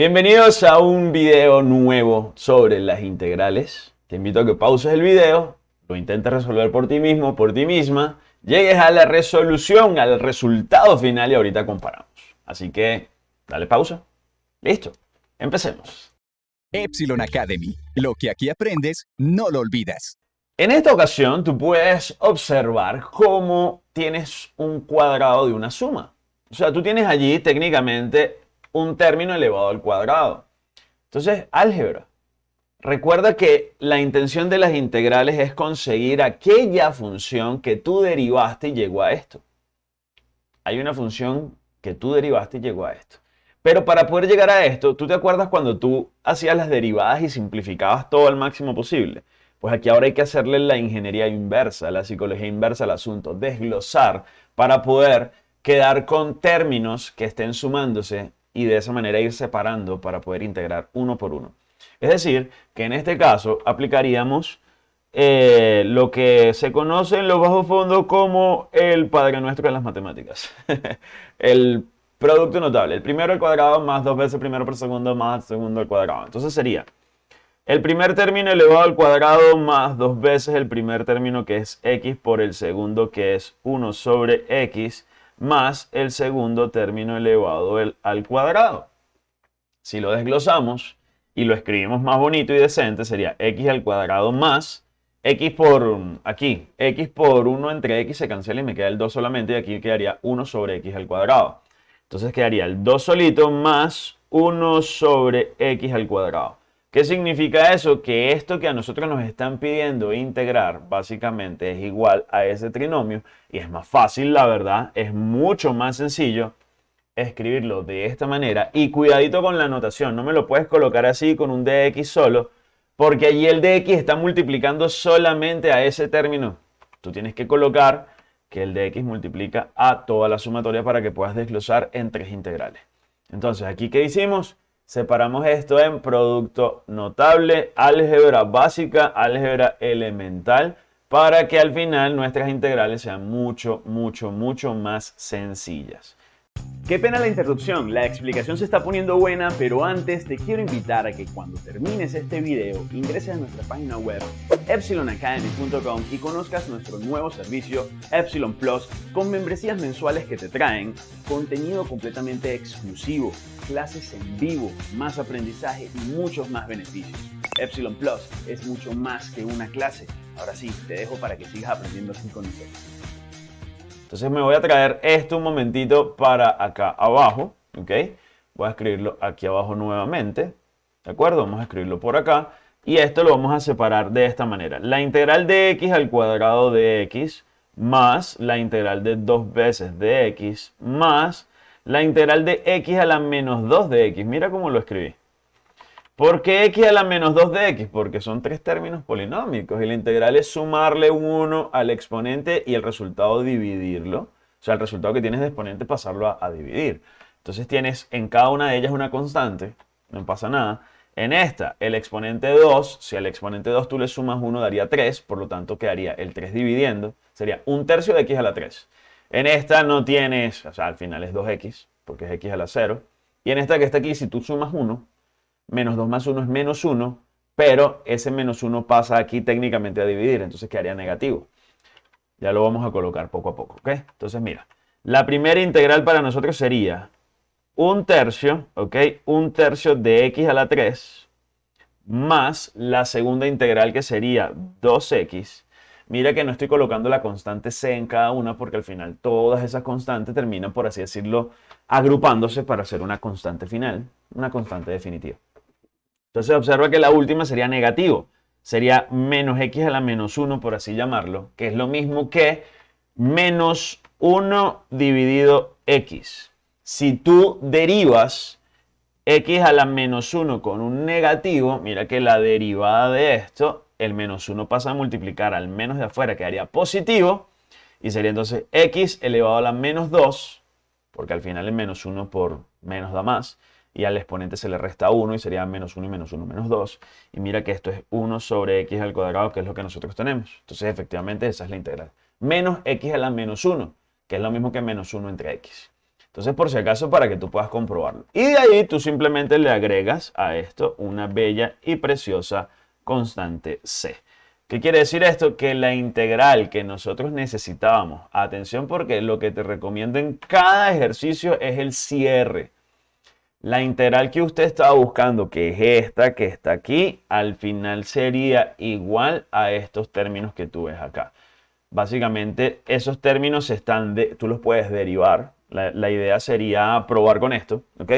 Bienvenidos a un video nuevo sobre las integrales. Te invito a que pauses el video, lo intentes resolver por ti mismo, por ti misma, llegues a la resolución, al resultado final y ahorita comparamos. Así que, dale pausa. Listo, empecemos. Epsilon Academy. Lo que aquí aprendes, no lo olvidas. En esta ocasión, tú puedes observar cómo tienes un cuadrado de una suma. O sea, tú tienes allí técnicamente un término elevado al cuadrado. Entonces, álgebra. Recuerda que la intención de las integrales es conseguir aquella función que tú derivaste y llegó a esto. Hay una función que tú derivaste y llegó a esto. Pero para poder llegar a esto, ¿tú te acuerdas cuando tú hacías las derivadas y simplificabas todo al máximo posible? Pues aquí ahora hay que hacerle la ingeniería inversa, la psicología inversa al asunto, desglosar para poder quedar con términos que estén sumándose y de esa manera ir separando para poder integrar uno por uno. Es decir, que en este caso aplicaríamos eh, lo que se conoce en los bajos fondos como el Padre Nuestro de las matemáticas. el producto notable. El primero al cuadrado más dos veces primero por segundo más segundo al cuadrado. Entonces sería el primer término elevado al cuadrado más dos veces el primer término que es x por el segundo que es 1 sobre x más el segundo término elevado al cuadrado. Si lo desglosamos y lo escribimos más bonito y decente, sería x al cuadrado más x por aquí, x por 1 entre x se cancela y me queda el 2 solamente y aquí quedaría 1 sobre x al cuadrado. Entonces quedaría el 2 solito más 1 sobre x al cuadrado. ¿Qué significa eso? Que esto que a nosotros nos están pidiendo integrar básicamente es igual a ese trinomio y es más fácil, la verdad, es mucho más sencillo escribirlo de esta manera y cuidadito con la notación, no me lo puedes colocar así con un dx solo porque allí el dx está multiplicando solamente a ese término. Tú tienes que colocar que el dx multiplica a toda la sumatoria para que puedas desglosar en tres integrales. Entonces, aquí ¿qué hicimos? Separamos esto en producto notable, álgebra básica, álgebra elemental, para que al final nuestras integrales sean mucho, mucho, mucho más sencillas. Qué pena la interrupción, la explicación se está poniendo buena, pero antes te quiero invitar a que cuando termines este video ingreses a nuestra página web epsilonacademy.com y conozcas nuestro nuevo servicio Epsilon Plus con membresías mensuales que te traen contenido completamente exclusivo, clases en vivo, más aprendizaje y muchos más beneficios. Epsilon Plus es mucho más que una clase. Ahora sí, te dejo para que sigas aprendiendo así con nosotros. Entonces me voy a traer esto un momentito para acá abajo, ¿ok? Voy a escribirlo aquí abajo nuevamente, ¿de acuerdo? Vamos a escribirlo por acá. Y esto lo vamos a separar de esta manera. La integral de x al cuadrado de x más la integral de 2 veces de x más la integral de x a la menos 2 de x. Mira cómo lo escribí. ¿Por qué x a la menos 2 de x? Porque son tres términos polinómicos y la integral es sumarle un 1 al exponente y el resultado dividirlo. O sea, el resultado que tienes de exponente pasarlo a, a dividir. Entonces tienes en cada una de ellas una constante, no pasa nada. En esta, el exponente 2, si al exponente 2 tú le sumas 1 daría 3, por lo tanto quedaría el 3 dividiendo, sería un tercio de x a la 3. En esta no tienes, o sea, al final es 2x, porque es x a la 0. Y en esta que está aquí, si tú sumas 1, menos 2 más 1 es menos 1, pero ese menos 1 pasa aquí técnicamente a dividir, entonces quedaría negativo. Ya lo vamos a colocar poco a poco, ¿ok? Entonces mira, la primera integral para nosotros sería un tercio, ¿ok? Un tercio de x a la 3 más la segunda integral que sería 2x. Mira que no estoy colocando la constante c en cada una porque al final todas esas constantes terminan, por así decirlo, agrupándose para hacer una constante final, una constante definitiva. Entonces observa que la última sería negativo. Sería menos x a la menos 1, por así llamarlo, que es lo mismo que menos 1 dividido x. Si tú derivas x a la menos 1 con un negativo, mira que la derivada de esto, el menos 1 pasa a multiplicar al menos de afuera, quedaría positivo, y sería entonces x elevado a la menos 2, porque al final el menos 1 por menos da más, y al exponente se le resta 1 y sería menos 1 y menos 1 menos 2. Y mira que esto es 1 sobre x al cuadrado, que es lo que nosotros tenemos. Entonces, efectivamente, esa es la integral. Menos x a la menos 1, que es lo mismo que menos 1 entre x. Entonces, por si acaso, para que tú puedas comprobarlo. Y de ahí tú simplemente le agregas a esto una bella y preciosa constante C. ¿Qué quiere decir esto? Que la integral que nosotros necesitábamos, atención porque lo que te recomiendo en cada ejercicio es el cierre. La integral que usted estaba buscando, que es esta que está aquí, al final sería igual a estos términos que tú ves acá. Básicamente, esos términos están de, tú los puedes derivar. La, la, idea sería probar con esto, ¿ok?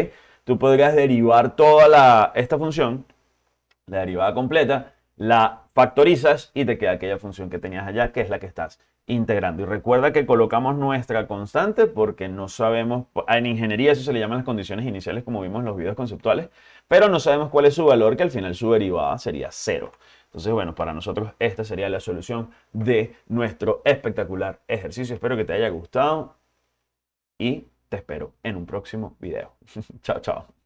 Tú podrías derivar toda la, esta función, la derivada completa, la factorizas y te queda aquella función que tenías allá, que es la que estás integrando. Y recuerda que colocamos nuestra constante porque no sabemos, en ingeniería eso se le llaman las condiciones iniciales como vimos en los videos conceptuales, pero no sabemos cuál es su valor, que al final su derivada sería cero. Entonces, bueno, para nosotros esta sería la solución de nuestro espectacular ejercicio. Espero que te haya gustado y te espero en un próximo video. chao, chao.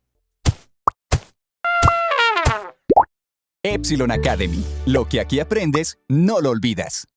Epsilon Academy. Lo que aquí aprendes, no lo olvidas.